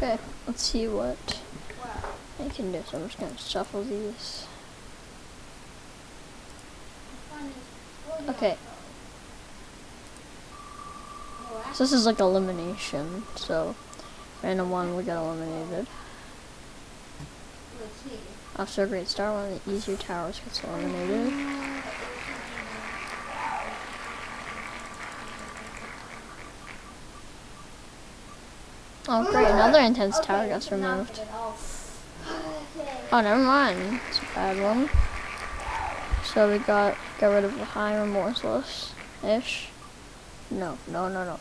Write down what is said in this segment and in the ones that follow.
Okay, let's see what I can do. So I'm just gonna shuffle these. Okay. So this is like elimination. So random one we got eliminated. After a great start, one of the easier towers gets eliminated. Oh great, another intense tower gets removed. Oh, never mind. It's a bad one. So we got got rid of the high remorseless ish. No, no, no, no.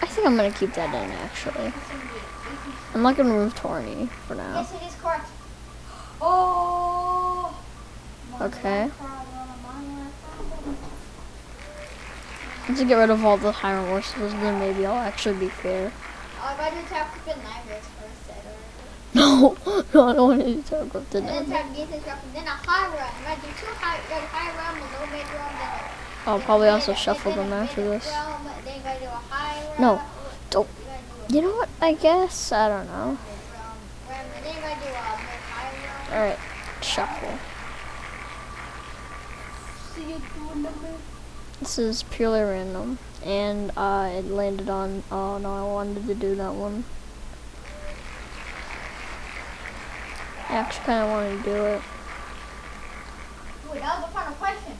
I think I'm gonna keep that in actually. I'm not gonna remove Torny for now. Yes, it is correct. Oh. Okay. Once I get rid of all the high remorseless, then maybe I'll actually be fair. Oh, if I do tap clip in Nightmares first, I No, no, I don't want to do Tower Growth And then today. tap Gates Disruption, then a high run. If I do two high, you got a high run, a low mid run, then a I'll probably also shuffle then a them after this. realm, Then you gotta do a high run. No, don't. You gotta do a You know what? I guess I don't know. mid realm, realm, you gotta do a mid high run. All right, shuffle. See you doing the mid. This is purely random, and uh, it landed on. Oh no, I wanted to do that one. I actually kind of wanted to do it. Wait, that was the final question.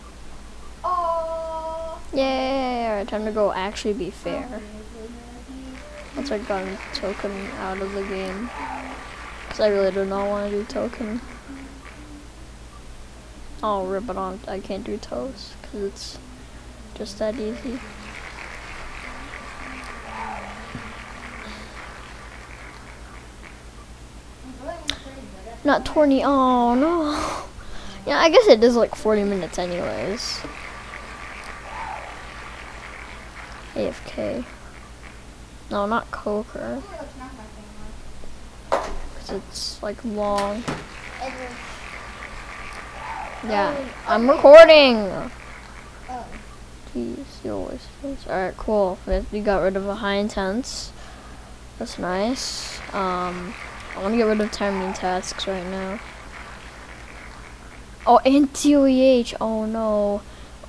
Oh. Yay! Alright, time to go. Actually, be fair. Once I got a token out of the game, because I really do not want to do token. Oh, rip it on. I can't do toes because it's just that easy. Not Torny. Oh no. Yeah, I guess it is like 40 minutes anyways. AFK. No, not Coker. Because it's like long. Yeah, I'm recording. Jeez, you always. Alright, cool. We- got rid of a high intense. That's nice. Um, I want to get rid of timing tasks right now. Oh, and TOEH. Oh no.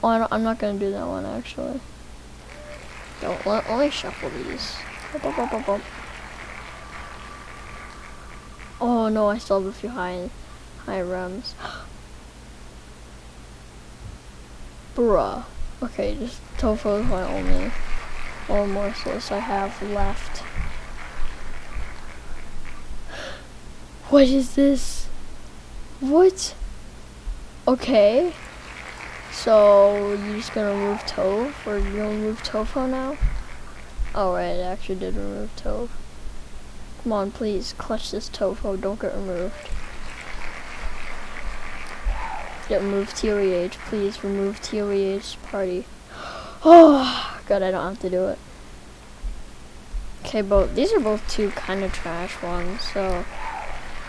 Oh, I I'm not gonna do that one actually. Don't let, let me shuffle these. Bop, bop, bop. Oh no, I still have a few high, high rems. Bruh. Okay, just tofu is my only or morsels I have left. What is this? What? Okay. So you're just gonna remove Tove, or you're gonna remove Tofu now? Oh I actually did remove Tove. Come on, please clutch this Tofu. Oh, don't get removed. Get removed TOEH, please remove TOEH party. Oh, God, I don't have to do it. Okay, both these are both two kind of trash ones, so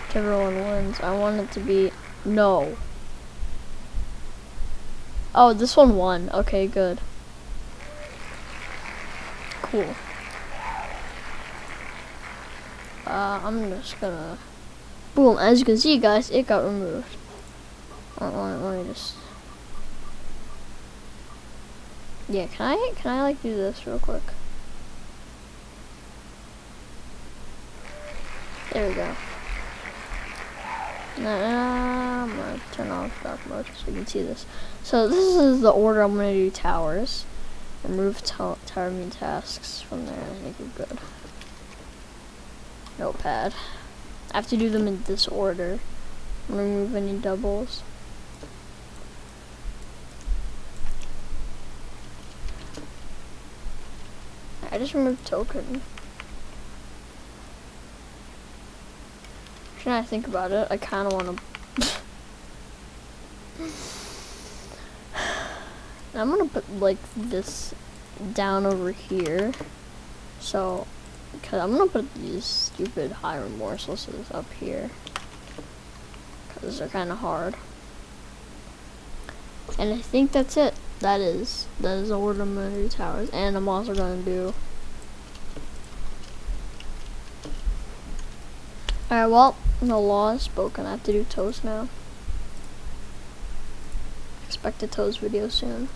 whichever one wins, I want it to be no. Oh, this one won. Okay, good. Cool. Uh, I'm just gonna. Boom! As you can see, guys, it got removed. Uh, let, let me just. Yeah, can I can I like do this real quick? There we go. Nah, I'm gonna turn off dark mode so you can see this. So this is the order I'm gonna do towers. Remove to tower mean tasks from there. I think we're good. Notepad. I have to do them in this order. Remove any doubles. I just removed token. Should I think about it? I kind of want to. I'm gonna put like this down over here. So, cause I'm gonna put these stupid high remorselesses up here. Cause they're kind of hard. And I think that's it. That is that is gonna towers, and I'm also gonna do. Alright, well, the law is spoken. I have to do toast now. Expect a toast video soon.